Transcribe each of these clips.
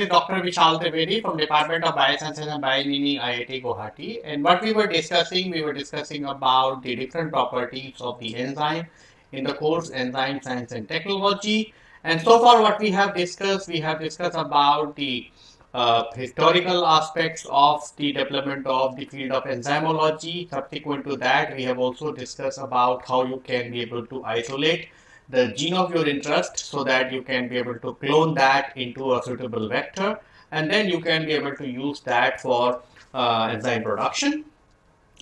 Is Dr. Vishal Trivedi from Department of Biosciences and Bioengineering IIT Guwahati and what we were discussing, we were discussing about the different properties of the enzyme in the course Enzyme Science and Technology and so far what we have discussed, we have discussed about the uh, historical aspects of the development of the field of enzymology. Subsequent to that, we have also discussed about how you can be able to isolate the gene of your interest so that you can be able to clone that into a suitable vector. And then you can be able to use that for uh, enzyme production.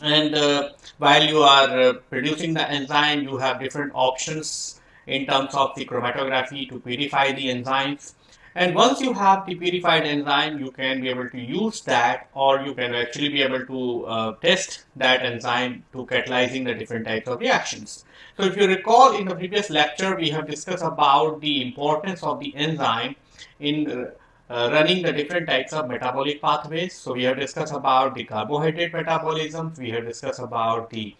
And uh, while you are uh, producing the enzyme you have different options in terms of the chromatography to purify the enzymes and once you have the purified enzyme you can be able to use that or you can actually be able to uh, test that enzyme to catalyzing the different types of reactions so if you recall in the previous lecture, we have discussed about the importance of the enzyme in uh, running the different types of metabolic pathways. So we have discussed about the carbohydrate metabolism, we have discussed about the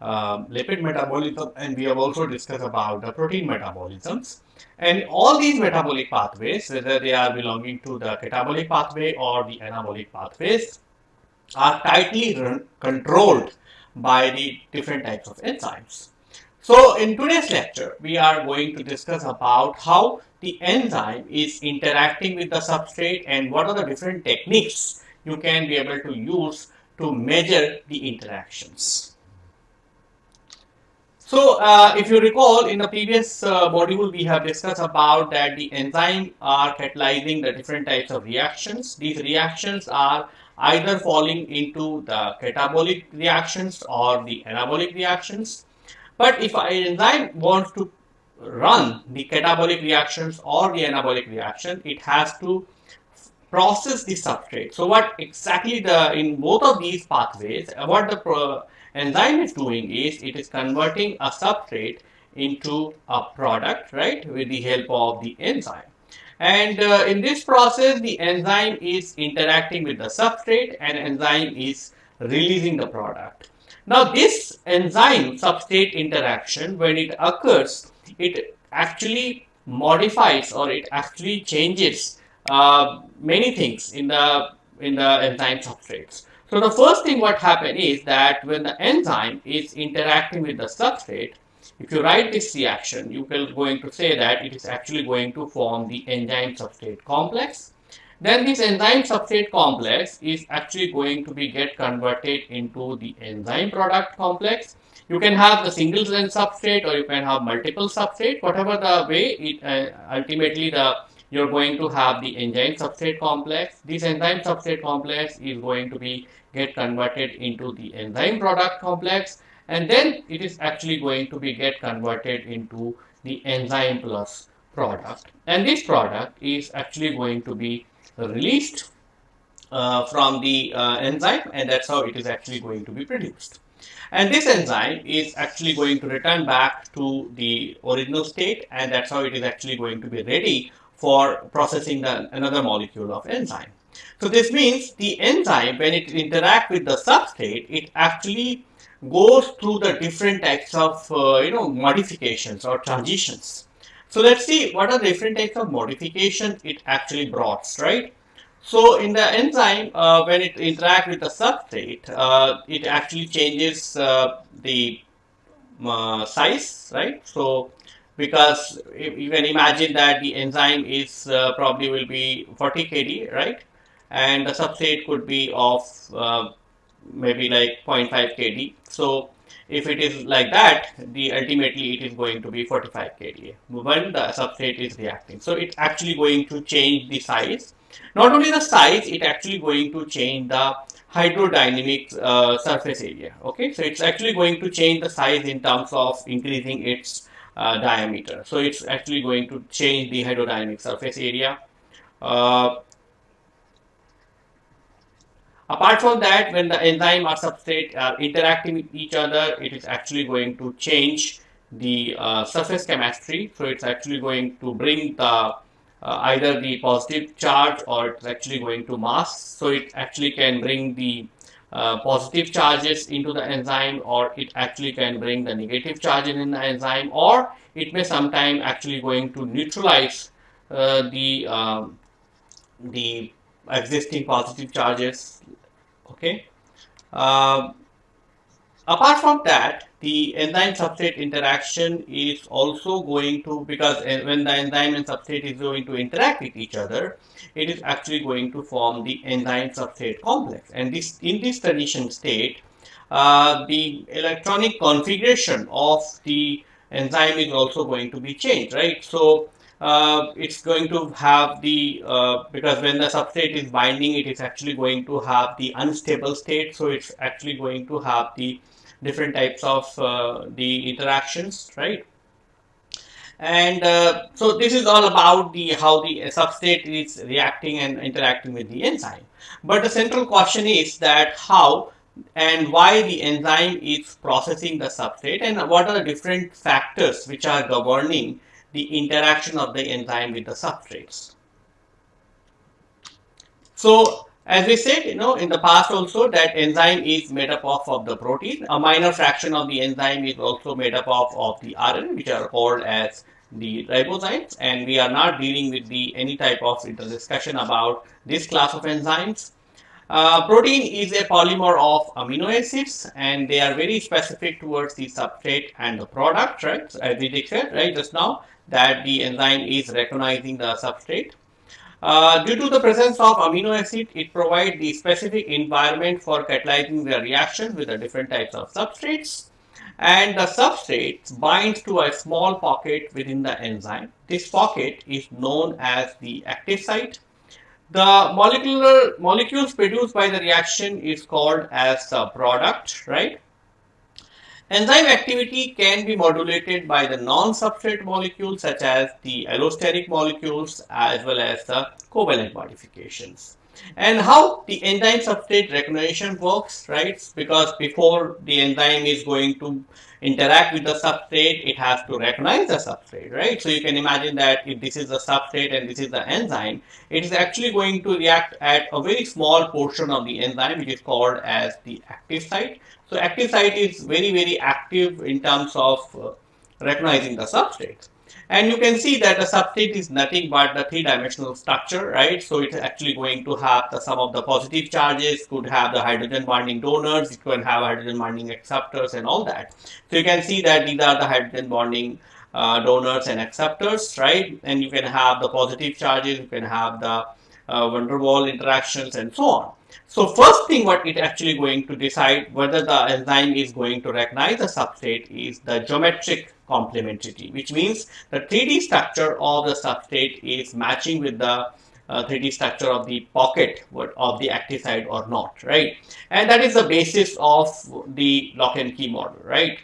uh, lipid metabolism, and we have also discussed about the protein metabolisms. And all these metabolic pathways, whether they are belonging to the catabolic pathway or the anabolic pathways, are tightly controlled by the different types of enzymes. So in today's lecture, we are going to discuss about how the enzyme is interacting with the substrate and what are the different techniques you can be able to use to measure the interactions. So uh, if you recall in the previous uh, module we have discussed about that the enzyme are catalyzing the different types of reactions. These reactions are either falling into the catabolic reactions or the anabolic reactions but if an enzyme wants to run the catabolic reactions or the anabolic reaction, it has to process the substrate. So what exactly the in both of these pathways, what the enzyme is doing is it is converting a substrate into a product, right, with the help of the enzyme. And uh, in this process, the enzyme is interacting with the substrate and enzyme is releasing the product. Now this enzyme substrate interaction when it occurs it actually modifies or it actually changes uh, many things in the in the enzyme substrates. So the first thing what happen is that when the enzyme is interacting with the substrate if you write this reaction you are going to say that it is actually going to form the enzyme substrate complex then this enzyme substrate complex is actually going to be get converted into the enzyme product complex. You can have the single substrate or you can have multiple substrate, whatever the way it uh, ultimately the you're going to have the enzyme substrate complex. This enzyme substrate complex is going to be get converted into the enzyme product complex and then it is actually going to be get converted into the enzyme plus product and this product is actually going to be released uh, from the uh, enzyme and that's how it is actually going to be produced. And this enzyme is actually going to return back to the original state and that's how it is actually going to be ready for processing the, another molecule of enzyme. So this means the enzyme when it interact with the substrate it actually goes through the different types of uh, you know modifications or transitions so let's see what are the different types of modifications it actually brought, right? So in the enzyme, uh, when it interacts with the substrate, uh, it actually changes uh, the uh, size, right? So because you can imagine that the enzyme is uh, probably will be 40 kd, right? And the substrate could be of uh, maybe like 0.5 kd. So if it is like that, the ultimately it is going to be 45 kDa when the substrate is reacting. So it's actually going to change the size. Not only the size, it actually going to change the hydrodynamic uh, surface area. Okay, so it's actually going to change the size in terms of increasing its uh, diameter. So it's actually going to change the hydrodynamic surface area. Uh, Apart from that, when the enzyme or substrate are interacting with each other, it is actually going to change the uh, surface chemistry. So it's actually going to bring the uh, either the positive charge or it's actually going to mass. So it actually can bring the uh, positive charges into the enzyme or it actually can bring the negative charges in the enzyme or it may sometime actually going to neutralize uh, the um, the existing positive charges. Okay. Uh, apart from that, the enzyme substrate interaction is also going to because when the enzyme and substrate is going to interact with each other, it is actually going to form the enzyme substrate complex. And this in this transition state, uh, the electronic configuration of the enzyme is also going to be changed, right? So uh, it's going to have the uh, because when the substrate is binding it is actually going to have the unstable state so it's actually going to have the different types of uh, the interactions right and uh, so this is all about the how the substrate is reacting and interacting with the enzyme but the central question is that how and why the enzyme is processing the substrate and what are the different factors which are governing the interaction of the enzyme with the substrates. So as we said, you know, in the past also that enzyme is made up of, of the protein. A minor fraction of the enzyme is also made up of, of the RNA, which are called as the ribozymes. And we are not dealing with the any type of discussion about this class of enzymes. Uh, protein is a polymer of amino acids and they are very specific towards the substrate and the product, right? As we said, right, just now that the enzyme is recognizing the substrate. Uh, due to the presence of amino acid, it provides the specific environment for catalyzing the reaction with the different types of substrates. And the substrate binds to a small pocket within the enzyme. This pocket is known as the active site. The molecular molecules produced by the reaction is called as a product, right? Enzyme activity can be modulated by the non-substrate molecules such as the allosteric molecules as well as the covalent modifications. And how the enzyme substrate recognition works, right? Because before the enzyme is going to interact with the substrate, it has to recognize the substrate, right? So you can imagine that if this is the substrate and this is the enzyme, it is actually going to react at a very small portion of the enzyme, which is called as the active site. So active site is very, very active in terms of uh, recognizing the substrate. And you can see that the substrate is nothing but the three-dimensional structure, right? So it's actually going to have the some of the positive charges, could have the hydrogen bonding donors, it could have hydrogen bonding acceptors and all that. So you can see that these are the hydrogen bonding uh, donors and acceptors, right? And you can have the positive charges, you can have the uh, van der Waal interactions and so on. So first thing what it actually going to decide whether the enzyme is going to recognize the substrate is the geometric complementarity, which means the 3D structure of the substrate is matching with the uh, 3D structure of the pocket of the active site or not, right? And that is the basis of the lock and key model, right?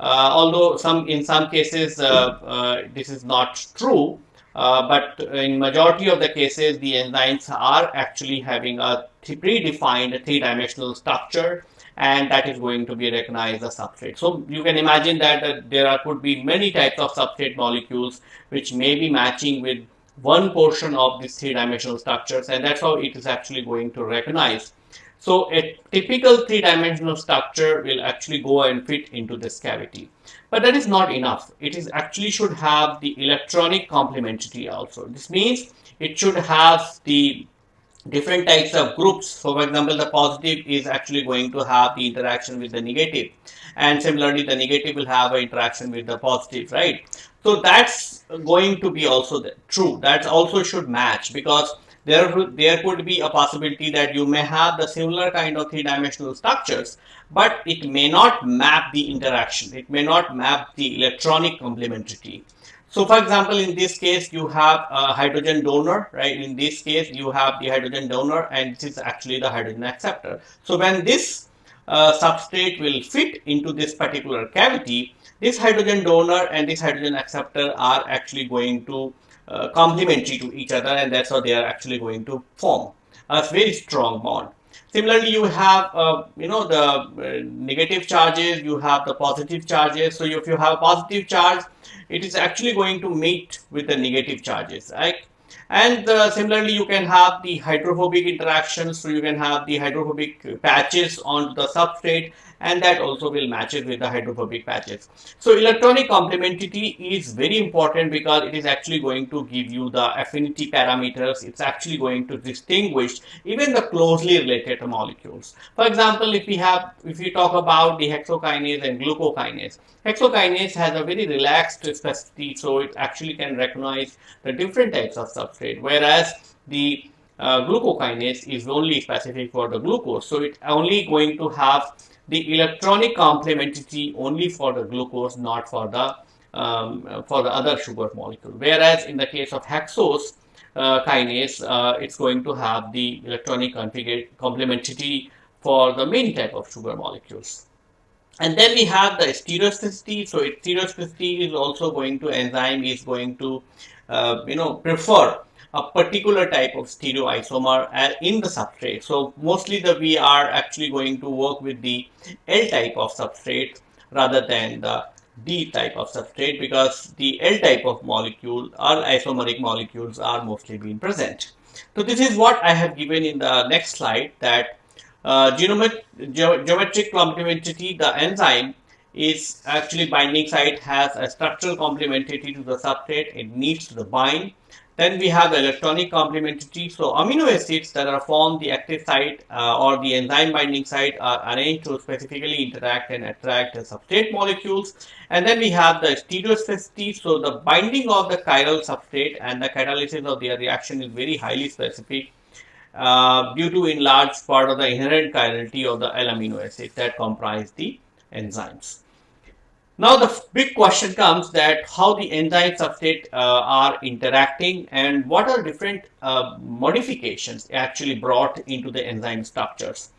Uh, although some in some cases uh, uh this is not true, uh, but in majority of the cases, the enzymes are actually having a predefined three-dimensional structure and that is going to be recognized as substrate. So you can imagine that uh, there are, could be many types of substrate molecules which may be matching with one portion of these three-dimensional structures and that's how it is actually going to recognize. So a typical three-dimensional structure will actually go and fit into this cavity. But that is not enough. It is actually should have the electronic complementarity also. This means it should have the different types of groups. So for example, the positive is actually going to have the interaction with the negative. And similarly, the negative will have an interaction with the positive, right? So that's going to be also true. That also should match because there, there could be a possibility that you may have the similar kind of three-dimensional structures, but it may not map the interaction. It may not map the electronic complementarity. So for example, in this case, you have a hydrogen donor, right? In this case, you have the hydrogen donor and this is actually the hydrogen acceptor. So when this uh, substrate will fit into this particular cavity, this hydrogen donor and this hydrogen acceptor are actually going to uh, complementary to each other and that's how they are actually going to form a very strong bond. Similarly, you have, uh, you know, the uh, negative charges, you have the positive charges. So if you have a positive charge, it is actually going to meet with the negative charges, right? And uh, similarly, you can have the hydrophobic interactions. So you can have the hydrophobic patches on the substrate and that also will match it with the hydrophobic patches. So electronic complementarity is very important because it is actually going to give you the affinity parameters. It's actually going to distinguish even the closely related molecules. For example, if we have, if we talk about the hexokinase and glucokinase, hexokinase has a very relaxed specificity, so it actually can recognize the different types of substrate, whereas the uh, glucokinase is only specific for the glucose. So it's only going to have the electronic complementarity only for the glucose, not for the um, for the other sugar molecule. Whereas in the case of hexose uh, kinase, uh, it's going to have the electronic complementarity for the main type of sugar molecules. And then we have the stereospecificity. So stereospecificity is also going to enzyme is going to uh, you know prefer a particular type of stereoisomer in the substrate. So mostly the we are actually going to work with the L type of substrate rather than the D type of substrate because the L type of molecule or isomeric molecules are mostly being present. So this is what I have given in the next slide that uh, geometric, ge geometric complementarity, the enzyme is actually binding site has a structural complementarity to the substrate. It needs to bind then we have the electronic complementarity. So amino acids that are formed the active site uh, or the enzyme binding site are arranged to specifically interact and attract the substrate molecules. And then we have the stereospecificity. So the binding of the chiral substrate and the catalysis of their reaction is very highly specific. Uh, due to in large part of the inherent chirality of the L amino acid that comprise the enzymes. Now the big question comes that how the enzyme substrate uh, are interacting and what are different uh, modifications actually brought into the enzyme structures.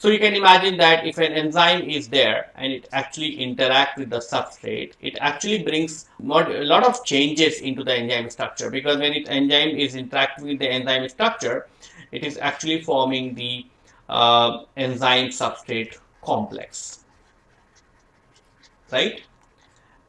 So you can imagine that if an enzyme is there and it actually interacts with the substrate, it actually brings a lot of changes into the enzyme structure because when it enzyme is interacting with the enzyme structure, it is actually forming the uh, enzyme substrate complex right?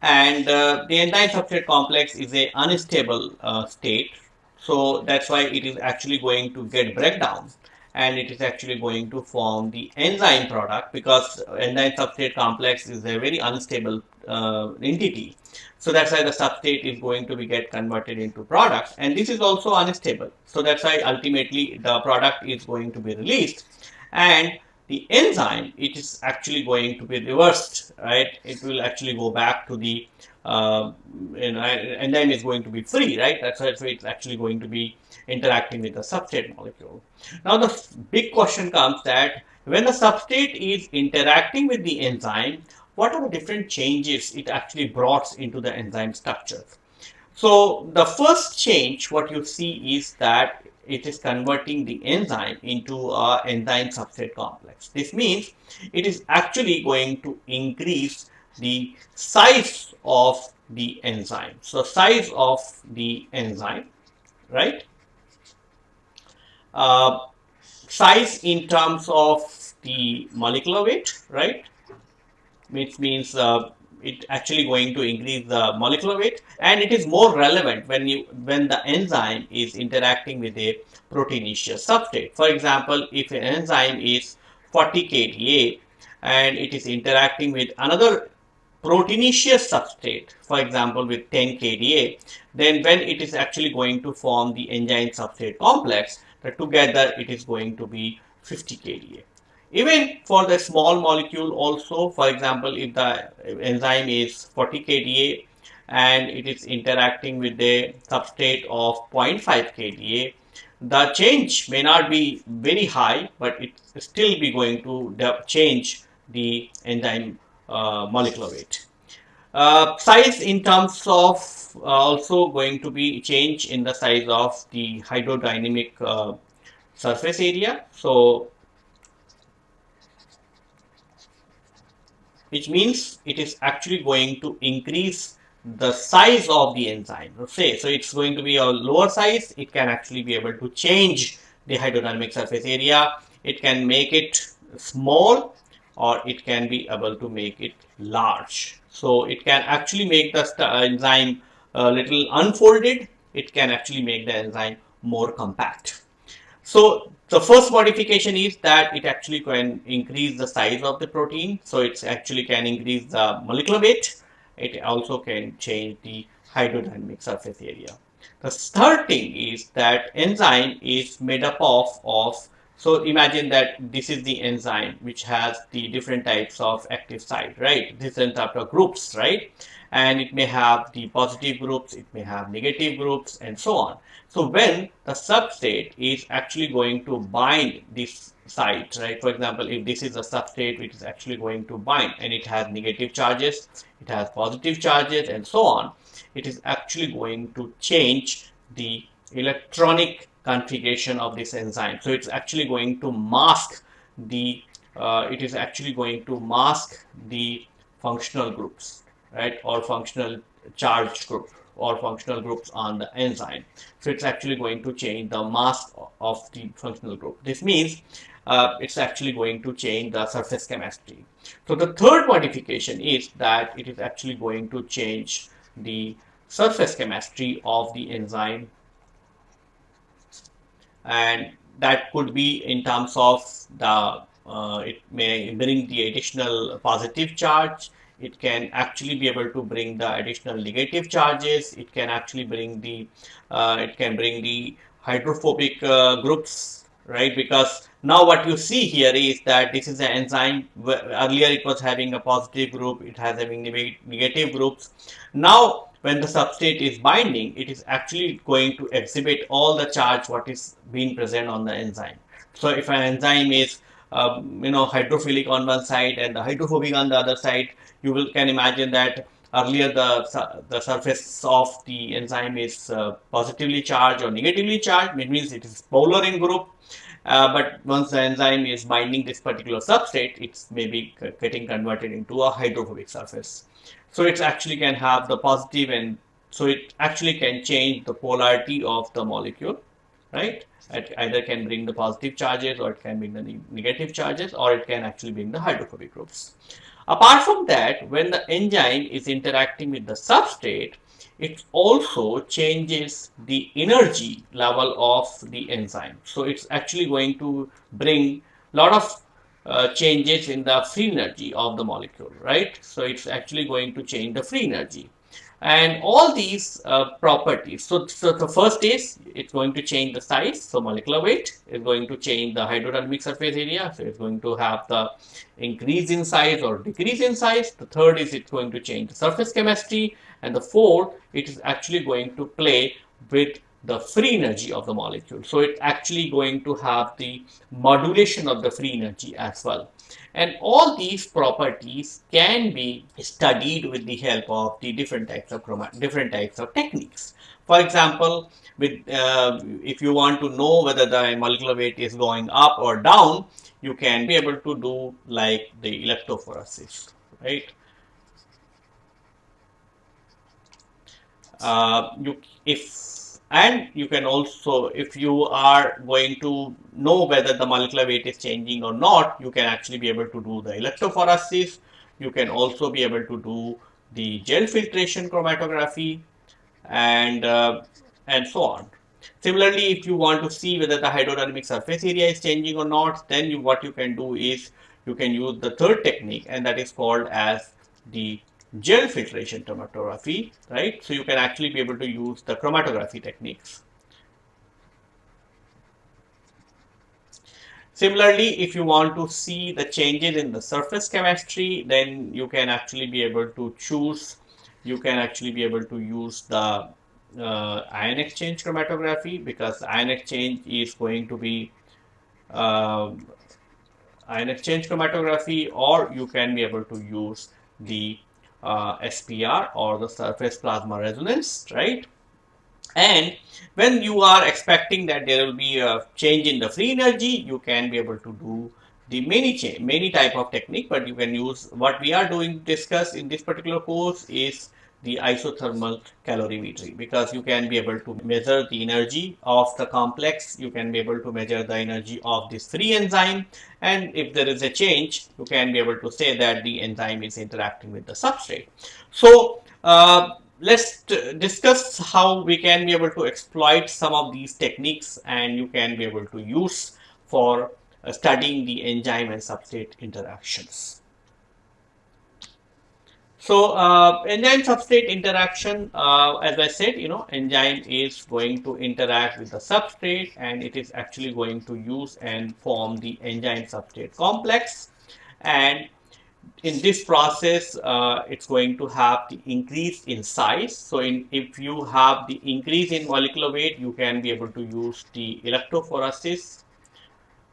And uh, the enzyme substrate complex is a unstable uh, state. So that's why it is actually going to get breakdown and it is actually going to form the enzyme product because enzyme substrate complex is a very unstable uh, entity. So that's why the substrate is going to be get converted into products and this is also unstable. So that's why ultimately the product is going to be released and the enzyme, it is actually going to be reversed, right? It will actually go back to the, uh, enzyme is going to be free, right? That's why it's actually going to be interacting with the substrate molecule. Now the big question comes that when the substrate is interacting with the enzyme, what are the different changes it actually brought into the enzyme structure? So the first change what you see is that it is converting the enzyme into a enzyme substrate complex. This means it is actually going to increase the size of the enzyme. So size of the enzyme, right? Uh, size in terms of the molecular weight, right? Which means uh, it actually going to increase the molecular weight and it is more relevant when you when the enzyme is interacting with a proteinaceous substrate. For example, if an enzyme is 40 kDa and it is interacting with another proteinaceous substrate, for example with 10 kDa, then when it is actually going to form the enzyme substrate complex, together it is going to be 50 kDa. Even for the small molecule also, for example, if the enzyme is 40 kDa and it is interacting with the substrate of 0.5 kDa, the change may not be very high, but it still be going to change the enzyme uh, molecular weight. Uh, size in terms of uh, also going to be change in the size of the hydrodynamic uh, surface area. So which means it is actually going to increase the size of the enzyme. Say, so it's going to be a lower size, it can actually be able to change the hydrodynamic surface area. It can make it small or it can be able to make it large. So it can actually make the uh, enzyme a little unfolded. It can actually make the enzyme more compact. So the first modification is that it actually can increase the size of the protein. So it actually can increase the molecular weight. It also can change the hydrodynamic surface area. The third thing is that enzyme is made up of, of so imagine that this is the enzyme which has the different types of active site, right? Different type of groups, right? And it may have the positive groups, it may have negative groups and so on. So when the substrate is actually going to bind this site, right? For example, if this is a substrate which is actually going to bind and it has negative charges, it has positive charges and so on, it is actually going to change the electronic configuration of this enzyme. So it's actually going to mask the, uh, it is actually going to mask the functional groups, right, or functional charge group or functional groups on the enzyme. So it's actually going to change the mass of the functional group. This means uh, it's actually going to change the surface chemistry. So the third modification is that it is actually going to change the surface chemistry of the enzyme and that could be in terms of the uh, it may bring the additional positive charge. It can actually be able to bring the additional negative charges. It can actually bring the uh, it can bring the hydrophobic uh, groups right? Because now what you see here is that this is an enzyme earlier it was having a positive group. It has having negative groups. Now when the substrate is binding, it is actually going to exhibit all the charge what is being present on the enzyme. So if an enzyme is um, you know hydrophilic on one side and the hydrophobic on the other side, you will can imagine that earlier the the surface of the enzyme is uh, positively charged or negatively charged. It means it is polar in group. Uh, but once the enzyme is binding this particular substrate, it's maybe getting converted into a hydrophobic surface. So it actually can have the positive and so it actually can change the polarity of the molecule, right? It either can bring the positive charges or it can bring the negative charges or it can actually bring the hydrophobic groups. Apart from that, when the enzyme is interacting with the substrate, it also changes the energy level of the enzyme. So it's actually going to bring lot of uh, changes in the free energy of the molecule, right? So it's actually going to change the free energy. And all these uh, properties, so, so the first is it's going to change the size, so molecular weight is going to change the hydrodynamic surface area, so it's going to have the increase in size or decrease in size. The third is it's going to change the surface chemistry, and the fourth, it is actually going to play with the free energy of the molecule. So it's actually going to have the modulation of the free energy as well. And all these properties can be studied with the help of the different types of different types of techniques. For example, with uh, if you want to know whether the molecular weight is going up or down, you can be able to do like the electrophoresis, right? Uh, you if and you can also if you are going to know whether the molecular weight is changing or not you can actually be able to do the electrophoresis. You can also be able to do the gel filtration chromatography and uh, and so on. Similarly if you want to see whether the hydrodynamic surface area is changing or not then you, what you can do is you can use the third technique and that is called as the gel filtration chromatography, right? So you can actually be able to use the chromatography techniques. Similarly, if you want to see the changes in the surface chemistry, then you can actually be able to choose, you can actually be able to use the uh, ion exchange chromatography because ion exchange is going to be uh, ion exchange chromatography or you can be able to use the uh, SPR or the surface plasmon resonance, right? And when you are expecting that there will be a change in the free energy, you can be able to do the many many type of technique, but you can use what we are doing discuss in this particular course is the isothermal calorimetry because you can be able to measure the energy of the complex you can be able to measure the energy of this free enzyme and if there is a change you can be able to say that the enzyme is interacting with the substrate so uh, let's discuss how we can be able to exploit some of these techniques and you can be able to use for uh, studying the enzyme and substrate interactions. So, uh, enzyme substrate interaction, uh, as I said, you know, enzyme is going to interact with the substrate and it is actually going to use and form the enzyme substrate complex. And in this process, uh, it's going to have the increase in size. So, in, if you have the increase in molecular weight, you can be able to use the electrophoresis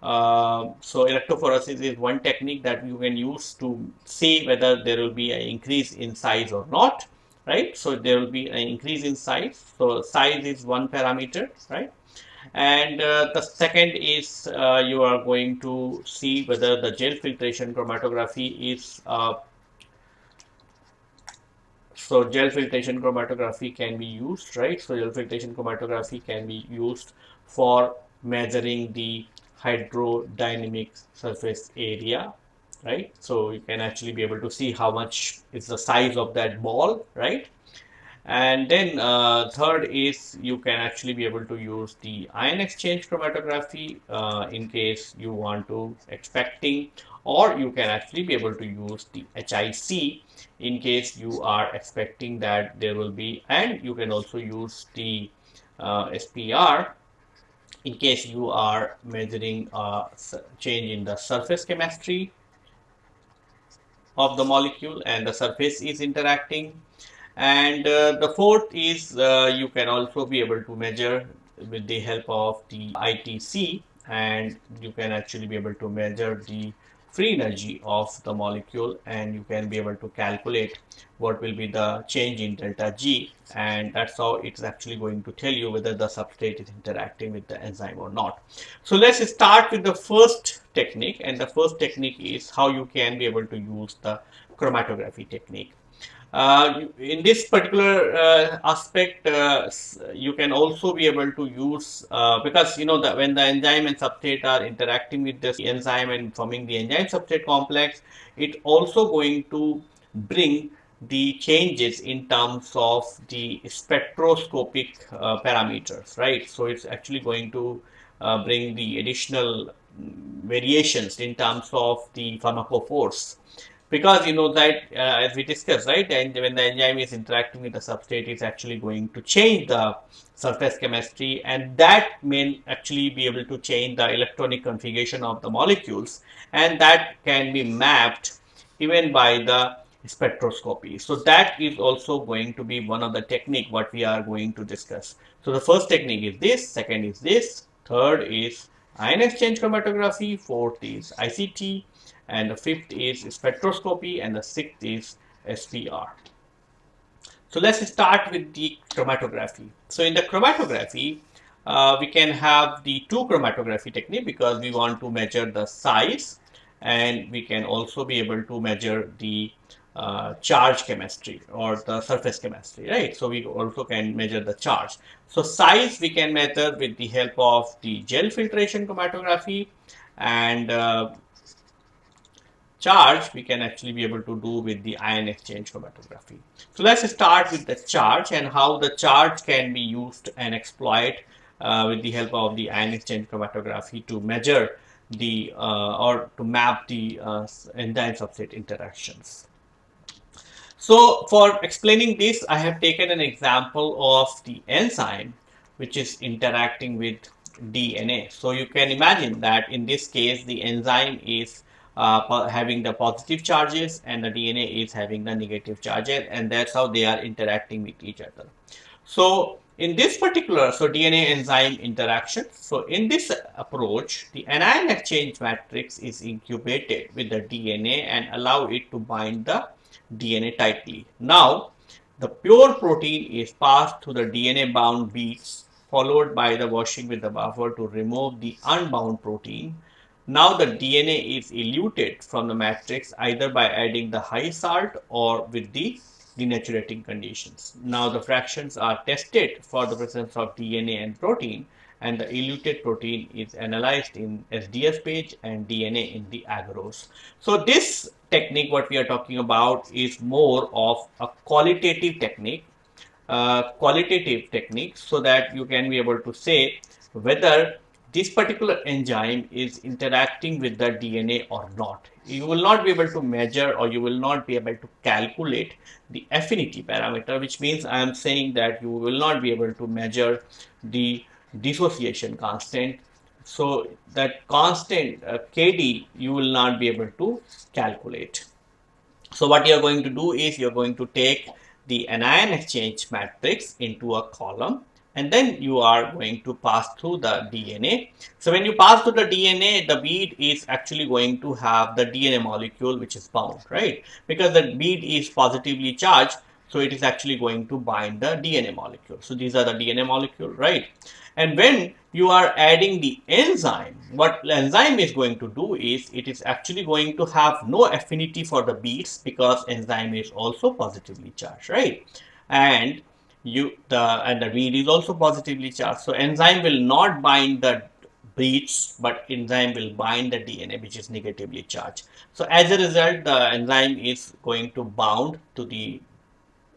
uh, so electrophoresis is one technique that you can use to see whether there will be an increase in size or not, right? So there will be an increase in size. So size is one parameter, right? And uh, the second is uh, you are going to see whether the gel filtration chromatography is uh, so gel filtration chromatography can be used, right? So gel filtration chromatography can be used for measuring the hydrodynamic surface area right? So you can actually be able to see how much is the size of that ball right? And then uh, third is you can actually be able to use the ion exchange chromatography uh, in case you want to expecting or you can actually be able to use the HIC in case you are expecting that there will be and you can also use the uh, SPR in case you are measuring a change in the surface chemistry of the molecule and the surface is interacting. And uh, the fourth is uh, you can also be able to measure with the help of the ITC and you can actually be able to measure the free energy of the molecule and you can be able to calculate what will be the change in delta G and that's how it's actually going to tell you whether the substrate is interacting with the enzyme or not. So let's start with the first technique and the first technique is how you can be able to use the chromatography technique. Uh, in this particular uh, aspect, uh, you can also be able to use because you know that when the enzyme and substrate are interacting with this enzyme and forming the enzyme substrate complex, it also going to bring the changes in terms of the spectroscopic uh, parameters, right? So it's actually going to uh, bring the additional mm, variations in terms of the pharmacophores because you know that uh, as we discussed right and when the enzyme is interacting with the substrate it's actually going to change the surface chemistry and that may actually be able to change the electronic configuration of the molecules and that can be mapped even by the spectroscopy. So that is also going to be one of the technique what we are going to discuss. So the first technique is this second is this third is ion exchange chromatography fourth is ICT and the fifth is spectroscopy and the sixth is SPR. So let's start with the chromatography. So in the chromatography, uh, we can have the two chromatography technique because we want to measure the size and we can also be able to measure the uh, charge chemistry or the surface chemistry, right? So we also can measure the charge. So size we can measure with the help of the gel filtration chromatography and uh, charge we can actually be able to do with the ion exchange chromatography. So let's start with the charge and how the charge can be used and exploit uh, with the help of the ion exchange chromatography to measure the uh, or to map the uh, enzyme substrate interactions. So for explaining this, I have taken an example of the enzyme which is interacting with DNA. So you can imagine that in this case, the enzyme is uh, having the positive charges and the DNA is having the negative charges and that's how they are interacting with each other. So in this particular, so DNA enzyme interaction, so in this approach, the anion exchange matrix is incubated with the DNA and allow it to bind the DNA tightly. Now, the pure protein is passed through the DNA bound beads followed by the washing with the buffer to remove the unbound protein now the DNA is eluted from the matrix either by adding the high salt or with the denaturing conditions. Now the fractions are tested for the presence of DNA and protein and the eluted protein is analyzed in SDS page and DNA in the agarose. So this technique what we are talking about is more of a qualitative technique uh, qualitative technique so that you can be able to say whether this particular enzyme is interacting with the DNA or not. You will not be able to measure or you will not be able to calculate the affinity parameter, which means I am saying that you will not be able to measure the dissociation constant. So that constant uh, KD you will not be able to calculate. So what you are going to do is you are going to take the anion exchange matrix into a column and then you are going to pass through the DNA. So when you pass through the DNA, the bead is actually going to have the DNA molecule which is bound, right? Because the bead is positively charged, so it is actually going to bind the DNA molecule. So these are the DNA molecule, right? And when you are adding the enzyme, what enzyme is going to do is it is actually going to have no affinity for the beads because enzyme is also positively charged, right? And you the and the bead is also positively charged. So enzyme will not bind the beads, but enzyme will bind the DNA which is negatively charged. So as a result, the enzyme is going to bound to the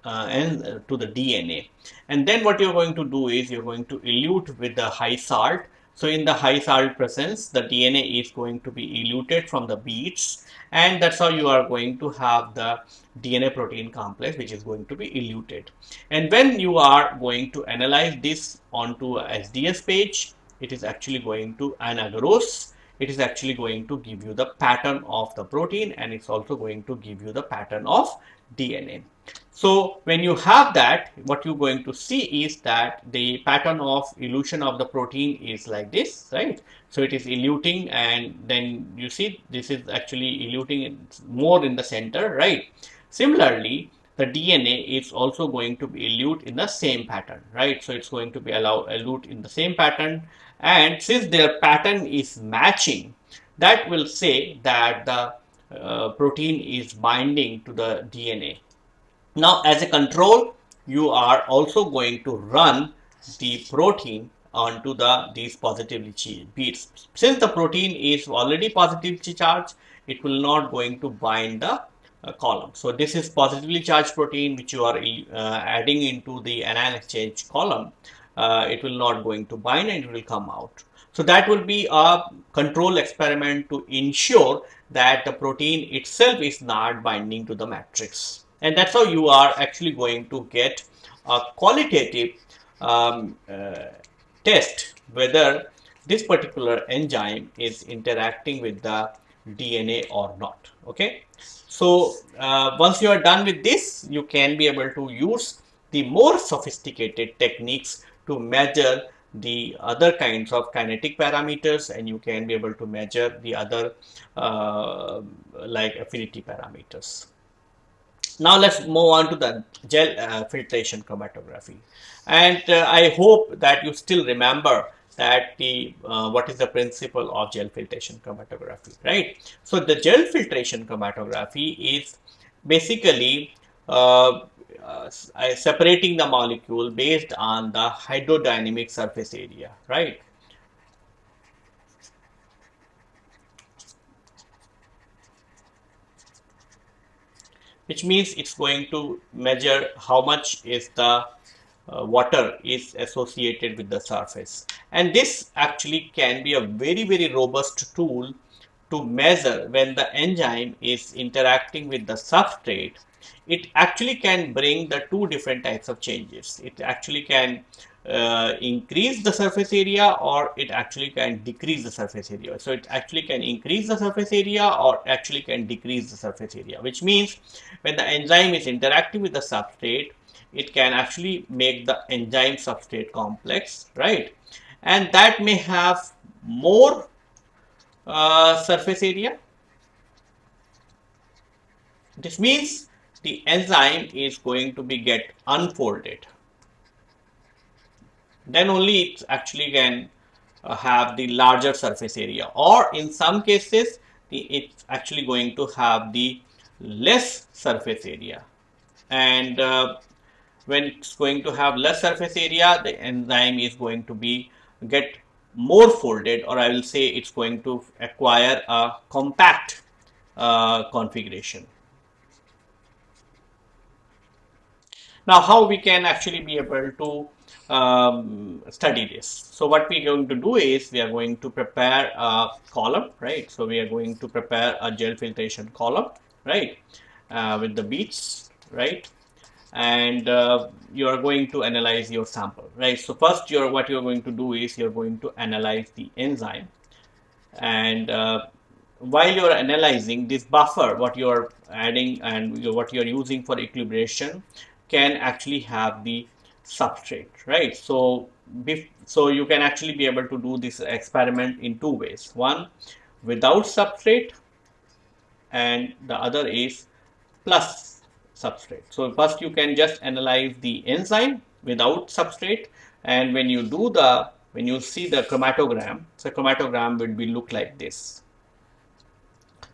uh, and uh, to the DNA. And then what you're going to do is you're going to elute with the high salt. So in the high salt presence, the DNA is going to be eluted from the beads and that's how you are going to have the DNA protein complex which is going to be eluted. And when you are going to analyze this onto a SDS page, it is actually going to an agarose it is actually going to give you the pattern of the protein and it's also going to give you the pattern of DNA. So when you have that, what you're going to see is that the pattern of elution of the protein is like this, right? So it is eluting and then you see this is actually eluting more in the center, right? Similarly, the DNA is also going to be elute in the same pattern, right? So it's going to be allow elute in the same pattern and since their pattern is matching, that will say that the uh, protein is binding to the DNA now as a control, you are also going to run the protein onto the these positively charged beads. Since the protein is already positively charged, it will not going to bind the uh, column. So this is positively charged protein which you are uh, adding into the anion exchange column. Uh, it will not going to bind and it will come out. So that will be a control experiment to ensure that the protein itself is not binding to the matrix and that's how you are actually going to get a qualitative um, uh, test whether this particular enzyme is interacting with the DNA or not. Okay? So uh, once you are done with this you can be able to use the more sophisticated techniques to measure the other kinds of kinetic parameters and you can be able to measure the other uh, like affinity parameters now let's move on to the gel uh, filtration chromatography. And uh, I hope that you still remember that the uh, what is the principle of gel filtration chromatography, right? So the gel filtration chromatography is basically uh, uh, separating the molecule based on the hydrodynamic surface area, right? Which means it's going to measure how much is the uh, water is associated with the surface. And this actually can be a very very robust tool to measure when the enzyme is interacting with the substrate. It actually can bring the two different types of changes. It actually can uh, increase the surface area or it actually can decrease the surface area. So it actually can increase the surface area or actually can decrease the surface area, which means when the enzyme is interacting with the substrate, it can actually make the enzyme substrate complex, right? And that may have more uh, surface area. This means the enzyme is going to be get unfolded then only it actually can uh, have the larger surface area or in some cases the, it's actually going to have the less surface area and uh, when it's going to have less surface area the enzyme is going to be get more folded or I will say it's going to acquire a compact uh, configuration. Now, how we can actually be able to um, study this. So what we are going to do is we are going to prepare a column, right? So we are going to prepare a gel filtration column, right? Uh, with the beads, right? And uh, you are going to analyze your sample, right? So first, you're what you're going to do is you're going to analyze the enzyme, and uh, while you're analyzing this buffer, what you're adding and what you're using for equilibration can actually have the substrate, right? So, so you can actually be able to do this experiment in two ways. One, without substrate and the other is plus substrate. So, first you can just analyze the enzyme without substrate and when you do the, when you see the chromatogram, so chromatogram will be look like this.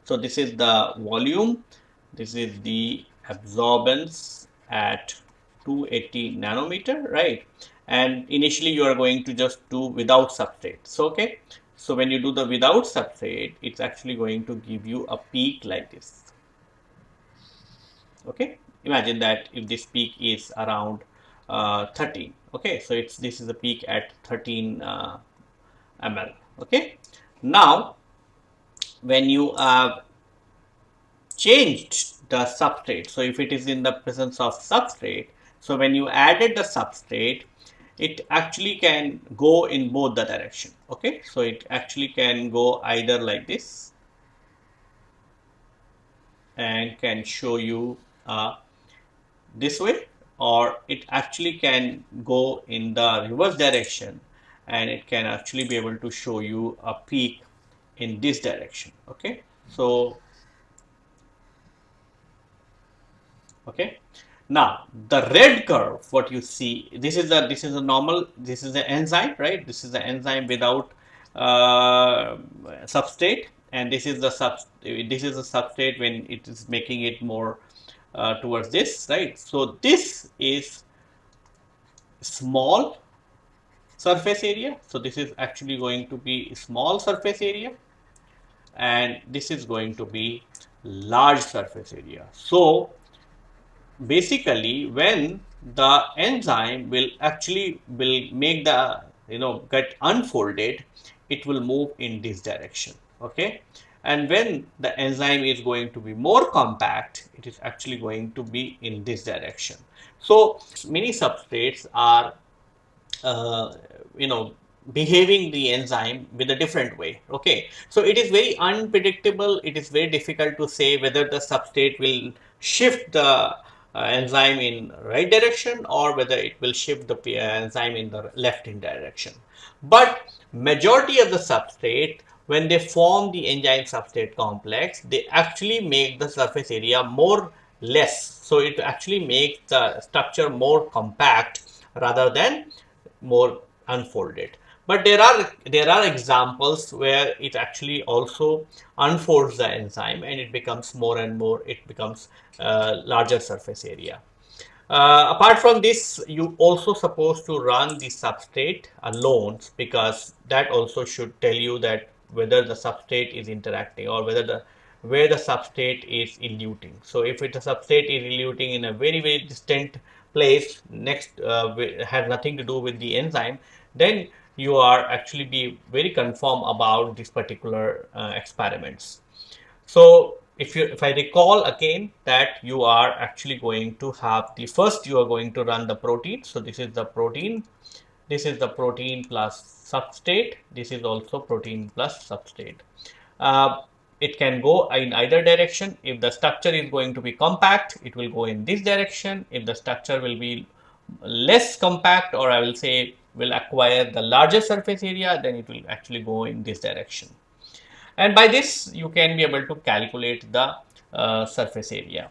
So, this is the volume, this is the absorbance at 280 nanometer right? And initially you are going to just do without substrate. So okay. So when you do the without substrate it's actually going to give you a peak like this. Okay. Imagine that if this peak is around uh, 13 okay. So it's this is a peak at 13 uh, ml okay. Now when you have changed the substrate so if it is in the presence of substrate so when you added the substrate, it actually can go in both the direction. Okay, so it actually can go either like this and can show you uh, this way or it actually can go in the reverse direction and it can actually be able to show you a peak in this direction okay so okay now the red curve, what you see, this is a this is a normal, this is the enzyme, right? This is the enzyme without uh, substrate, and this is the sub this is the substrate when it is making it more uh, towards this, right? So this is small surface area. So this is actually going to be small surface area, and this is going to be large surface area. So basically when the enzyme will actually will make the you know get unfolded it will move in this direction okay? And when the enzyme is going to be more compact it is actually going to be in this direction. So many substrates are uh, you know behaving the enzyme with a different way okay? So it is very unpredictable it is very difficult to say whether the substrate will shift the enzyme in right direction or whether it will shift the uh, enzyme in the left in direction. But majority of the substrate when they form the enzyme substrate complex they actually make the surface area more less so it actually makes the structure more compact rather than more unfolded but there are there are examples where it actually also unfolds the enzyme and it becomes more and more it becomes uh, larger surface area. Uh, apart from this you also supposed to run the substrate alone because that also should tell you that whether the substrate is interacting or whether the where the substrate is eluting. So if the substrate is eluting in a very very distant place next uh, has nothing to do with the enzyme then you are actually be very confirm about these particular uh, experiments. So if you if I recall again that you are actually going to have the first you are going to run the protein. So this is the protein. This is the protein plus substrate. This is also protein plus substrate. Uh, it can go in either direction. If the structure is going to be compact, it will go in this direction. If the structure will be less compact or I will say will acquire the larger surface area then it will actually go in this direction. And by this you can be able to calculate the uh, surface area.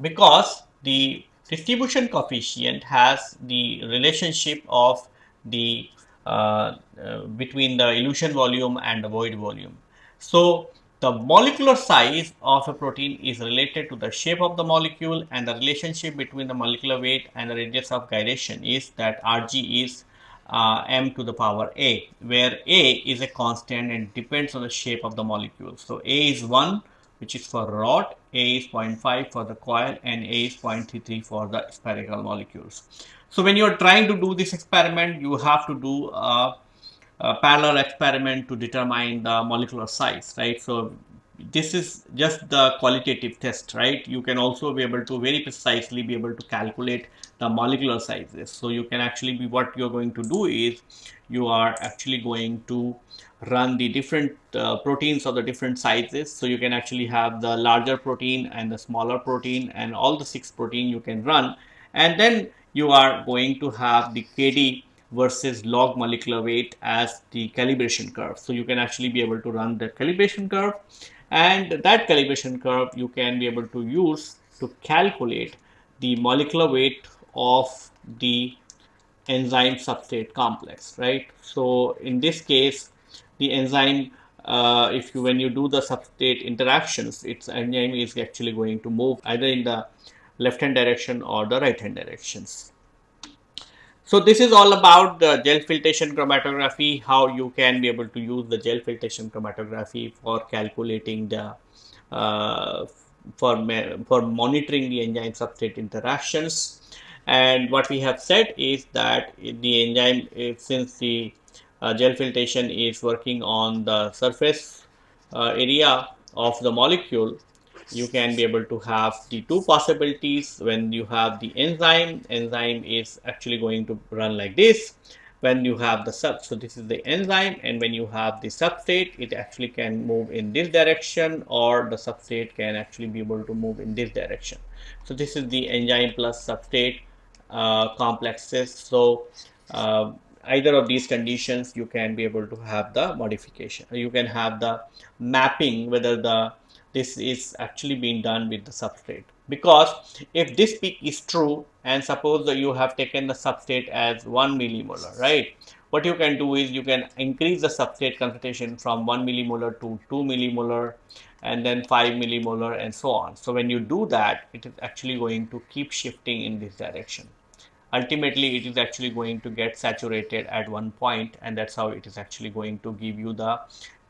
Because the distribution coefficient has the relationship of the uh, uh, between the elution volume and the void volume. So the molecular size of a protein is related to the shape of the molecule and the relationship between the molecular weight and the radius of gyration is that Rg is uh, m to the power a where a is a constant and depends on the shape of the molecule. So, a is 1 which is for rod, A is 0.5 for the coil and A is 0.33 for the spherical molecules. So when you're trying to do this experiment, you have to do a, a parallel experiment to determine the molecular size, right? So this is just the qualitative test, right? You can also be able to very precisely be able to calculate the molecular sizes. So you can actually be what you're going to do is you are actually going to run the different uh, proteins of the different sizes. So you can actually have the larger protein and the smaller protein and all the six protein you can run. And then you are going to have the KD versus log molecular weight as the calibration curve. So you can actually be able to run the calibration curve and that calibration curve you can be able to use to calculate the molecular weight of the enzyme substrate complex right so in this case the enzyme uh, if you when you do the substrate interactions its enzyme is actually going to move either in the left hand direction or the right hand directions so this is all about the gel filtration chromatography, how you can be able to use the gel filtration chromatography for calculating the uh, for for monitoring the enzyme substrate interactions. And what we have said is that the enzyme, since the uh, gel filtration is working on the surface uh, area of the molecule, you can be able to have the two possibilities. When you have the enzyme enzyme is actually going to run like this. When you have the sub so this is the enzyme and when you have the substrate it actually can move in this direction or the substrate can actually be able to move in this direction. So this is the enzyme plus substrate uh, complexes. So uh, either of these conditions you can be able to have the modification. You can have the mapping whether the this is actually being done with the substrate. Because if this peak is true and suppose that you have taken the substrate as 1 millimolar right? What you can do is you can increase the substrate concentration from 1 millimolar to 2 millimolar and then 5 millimolar and so on. So when you do that it is actually going to keep shifting in this direction. Ultimately it is actually going to get saturated at one point and that's how it is actually going to give you the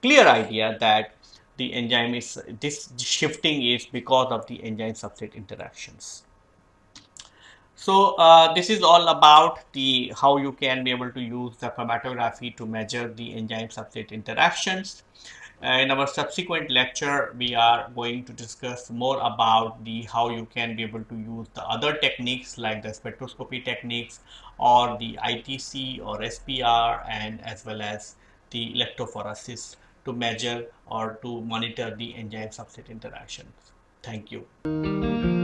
clear idea that the enzyme is this shifting is because of the enzyme substrate interactions. So uh, this is all about the how you can be able to use the chromatography to measure the enzyme substrate interactions. Uh, in our subsequent lecture, we are going to discuss more about the how you can be able to use the other techniques like the spectroscopy techniques or the ITC or SPR and as well as the electrophoresis to measure or to monitor the enzyme substrate interactions. Thank you.